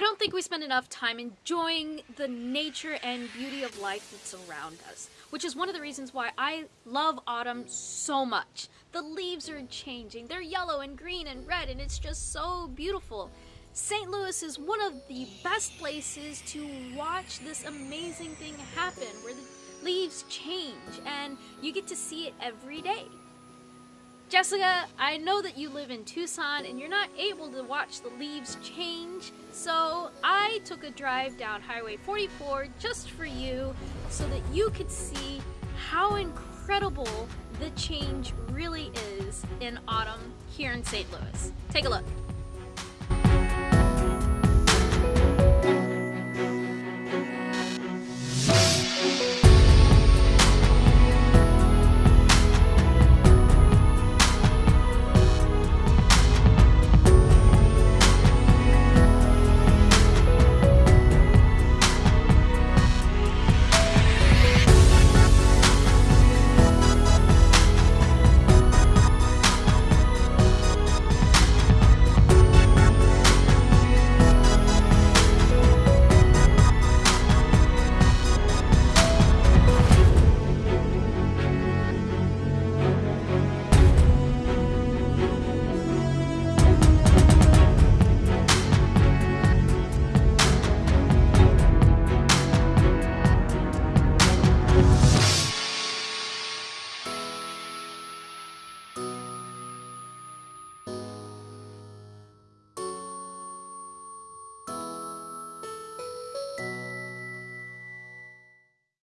I don't think we spend enough time enjoying the nature and beauty of life that's around us, which is one of the reasons why I love autumn so much. The leaves are changing, they're yellow and green and red, and it's just so beautiful. St. Louis is one of the best places to watch this amazing thing happen where the leaves change and you get to see it every day. Jessica, I know that you live in Tucson and you're not able to watch the leaves change, so I took a drive down Highway 44 just for you so that you could see how incredible the change really is in autumn here in St. Louis. Take a look.